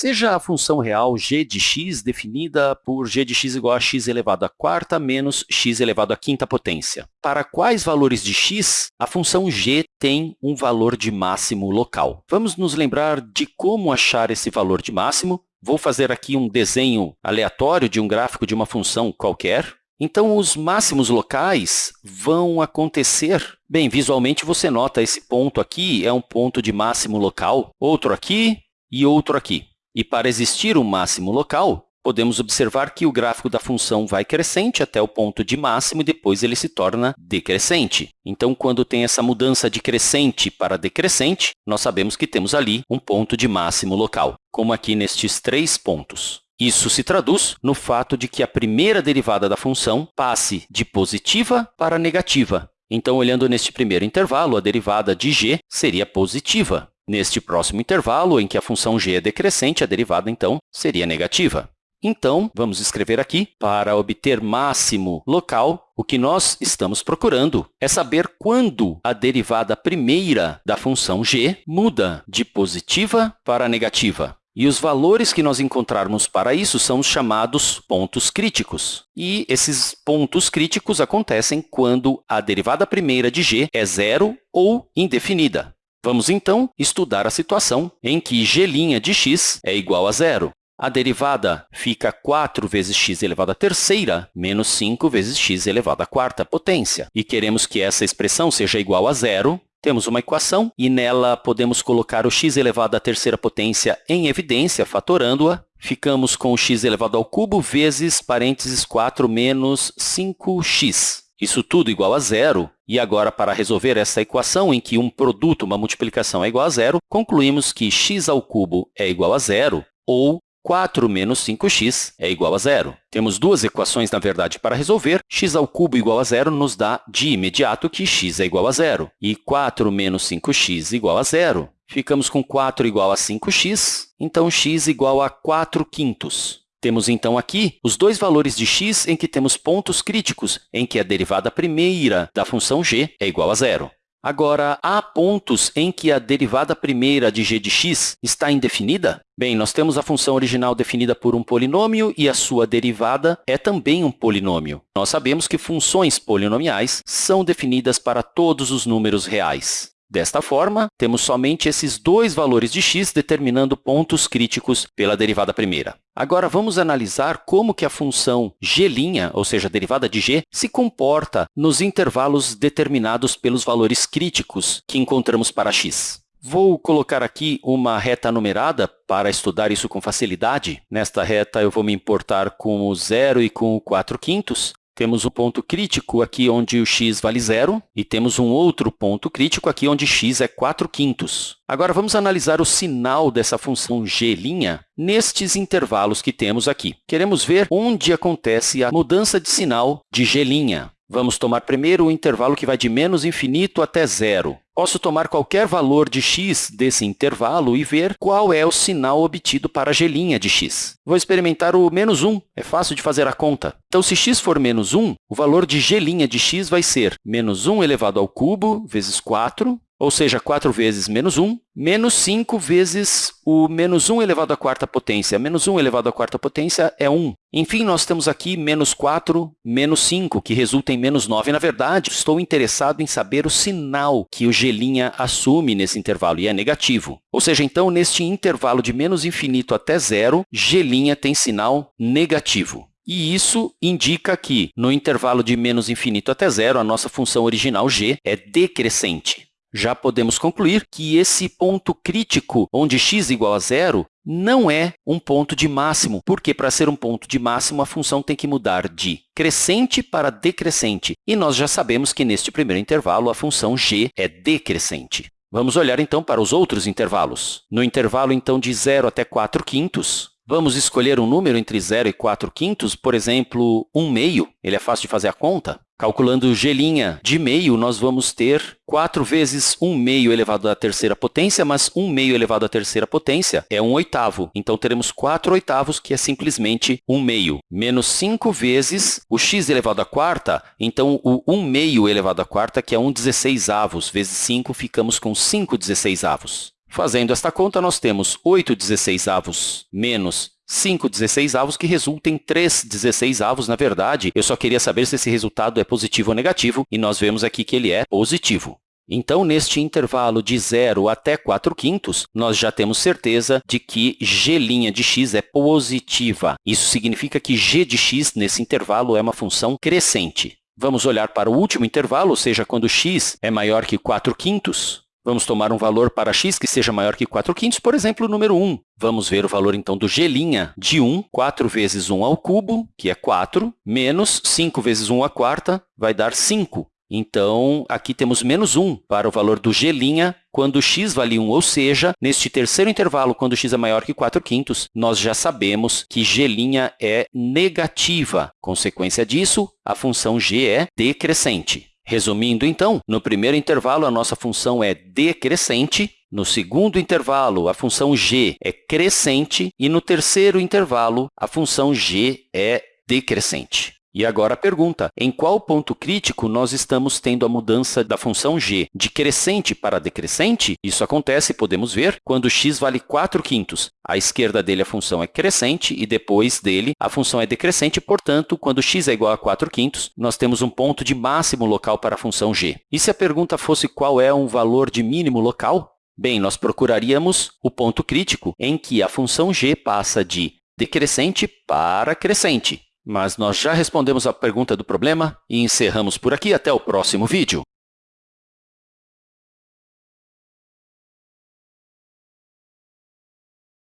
seja a função real g de x definida por g de x igual a x elevado à quarta menos x elevado à quinta potência. Para quais valores de x a função g tem um valor de máximo local? Vamos nos lembrar de como achar esse valor de máximo. Vou fazer aqui um desenho aleatório de um gráfico de uma função qualquer. Então, os máximos locais vão acontecer... Bem, visualmente você nota esse ponto aqui é um ponto de máximo local, outro aqui e outro aqui. E para existir um máximo local, podemos observar que o gráfico da função vai crescente até o ponto de máximo e depois ele se torna decrescente. Então, quando tem essa mudança de crescente para decrescente, nós sabemos que temos ali um ponto de máximo local, como aqui nestes três pontos. Isso se traduz no fato de que a primeira derivada da função passe de positiva para negativa. Então, olhando neste primeiro intervalo, a derivada de g seria positiva. Neste próximo intervalo, em que a função g é decrescente, a derivada, então, seria negativa. Então, vamos escrever aqui, para obter máximo local, o que nós estamos procurando é saber quando a derivada primeira da função g muda de positiva para negativa. E os valores que nós encontrarmos para isso são os chamados pontos críticos. E esses pontos críticos acontecem quando a derivada primeira de g é zero ou indefinida. Vamos, então, estudar a situação em que g' de x é igual a zero. A derivada fica 4 vezes x elevado à terceira menos 5 vezes x elevado à quarta potência. E queremos que essa expressão seja igual a zero, temos uma equação e nela podemos colocar o x elevado à terceira potência em evidência, fatorando-a. Ficamos com x elevado ao cubo vezes parênteses 4 menos 5x. Isso tudo igual a zero. E agora, para resolver essa equação em que um produto, uma multiplicação, é igual a zero, concluímos que x ao cubo é igual a zero, ou 4 menos 5x é igual a zero. Temos duas equações, na verdade, para resolver. x ao cubo igual a zero nos dá, de imediato, que x é igual a zero. E 4 menos 5x igual a zero. Ficamos com 4 igual a 5x, então x igual a 4 quintos. Temos, então, aqui os dois valores de x em que temos pontos críticos, em que a derivada primeira da função g é igual a zero. Agora, há pontos em que a derivada primeira de g de x está indefinida? Bem, nós temos a função original definida por um polinômio e a sua derivada é também um polinômio. Nós sabemos que funções polinomiais são definidas para todos os números reais. Desta forma, temos somente esses dois valores de x determinando pontos críticos pela derivada primeira. Agora, vamos analisar como que a função g', ou seja, a derivada de g, se comporta nos intervalos determinados pelos valores críticos que encontramos para x. Vou colocar aqui uma reta numerada para estudar isso com facilidade. Nesta reta, eu vou me importar com o zero e com o 4 quintos. Temos o ponto crítico aqui onde o x vale zero, e temos um outro ponto crítico aqui onde x é 4 quintos. Agora, vamos analisar o sinal dessa função g' nestes intervalos que temos aqui. Queremos ver onde acontece a mudança de sinal de g'. Vamos tomar primeiro o intervalo que vai de menos infinito até zero. Posso tomar qualquer valor de x desse intervalo e ver qual é o sinal obtido para a g' de x. Vou experimentar o menos 1, é fácil de fazer a conta. Então, se x for menos 1, o valor de g' de x vai ser menos 1 elevado ao cubo vezes 4 ou seja, 4 vezes menos 1, menos 5 vezes o menos 1 elevado à quarta potência. Menos 1 elevado à quarta potência é 1. Enfim, nós temos aqui menos 4, menos 5, que resulta em menos 9. Na verdade, estou interessado em saber o sinal que o g' assume nesse intervalo, e é negativo. Ou seja, então, neste intervalo de menos infinito até zero, g' tem sinal negativo. E isso indica que, no intervalo de menos infinito até zero, a nossa função original g é decrescente já podemos concluir que esse ponto crítico, onde x igual a zero, não é um ponto de máximo, porque para ser um ponto de máximo, a função tem que mudar de crescente para decrescente. E nós já sabemos que, neste primeiro intervalo, a função g é decrescente. Vamos olhar, então, para os outros intervalos. No intervalo, então, de 0 até 4 quintos, Vamos escolher um número entre 0 e 4 quintos, por exemplo, 1 meio. Ele é fácil de fazer a conta. Calculando g' de meio, nós vamos ter 4 vezes 1 meio elevado à terceira potência, mas 1 meio elevado à terceira potência é 1 oitavo. Então, teremos 4 oitavos, que é simplesmente 1 meio, menos 5 vezes o x elevado à quarta, então o 1 meio elevado à quarta, que é 1 16 avos, vezes 5, ficamos com 5 16 avos. Fazendo esta conta, nós temos 8 16avos menos 5 16avos, que resulta em 3 16avos. Na verdade, eu só queria saber se esse resultado é positivo ou negativo, e nós vemos aqui que ele é positivo. Então, neste intervalo de 0 até 4 quintos, nós já temos certeza de que g' de x é positiva. Isso significa que g de x, nesse intervalo, é uma função crescente. Vamos olhar para o último intervalo, ou seja, quando x é maior que 4 quintos. Vamos tomar um valor para x que seja maior que 4 quintos, por exemplo, o número 1. Vamos ver o valor, então, do g' de 1. 4 vezes 1 ao cubo, que é 4, menos 5 vezes 1 à quarta, vai dar 5. Então, aqui temos menos 1 para o valor do g' quando x vale 1, ou seja, neste terceiro intervalo, quando x é maior que 4 quintos, nós já sabemos que g' é negativa. Consequência disso, a função g é decrescente. Resumindo, então, no primeiro intervalo, a nossa função é decrescente, no segundo intervalo, a função g é crescente e no terceiro intervalo, a função g é decrescente. E agora a pergunta, em qual ponto crítico nós estamos tendo a mudança da função g de crescente para decrescente? Isso acontece, podemos ver, quando x vale 4 quintos. À esquerda dele, a função é crescente e depois dele, a função é decrescente. Portanto, quando x é igual a 4 quintos, nós temos um ponto de máximo local para a função g. E se a pergunta fosse qual é um valor de mínimo local? Bem, nós procuraríamos o ponto crítico em que a função g passa de decrescente para crescente. Mas nós já respondemos a pergunta do problema e encerramos por aqui. Até o próximo vídeo.